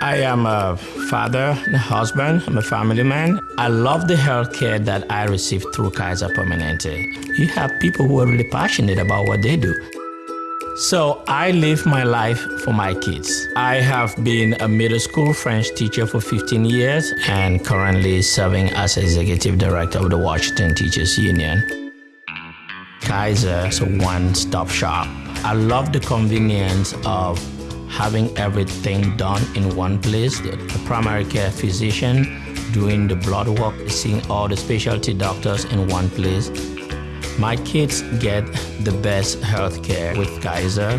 I am a father, a husband, I'm a family man. I love the healthcare that I receive through Kaiser Permanente. You have people who are really passionate about what they do. So I live my life for my kids. I have been a middle school French teacher for 15 years and currently serving as executive director of the Washington Teachers Union. Kaiser is a one-stop shop. I love the convenience of having everything done in one place. The primary care physician doing the blood work, seeing all the specialty doctors in one place. My kids get the best health care with Kaiser.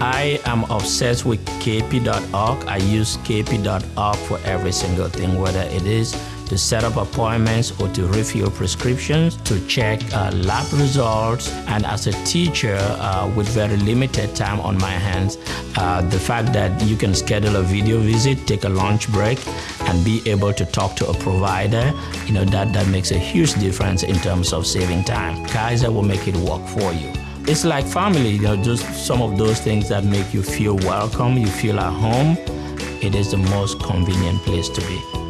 I am obsessed with kp.org. I use kp.org for every single thing, whether it is to set up appointments or to refill prescriptions, to check uh, lab results. And as a teacher uh, with very limited time on my hands, uh, the fact that you can schedule a video visit, take a lunch break, and be able to talk to a provider, you know, that, that makes a huge difference in terms of saving time. Kaiser will make it work for you. It's like family, you know, just some of those things that make you feel welcome, you feel at home. It is the most convenient place to be.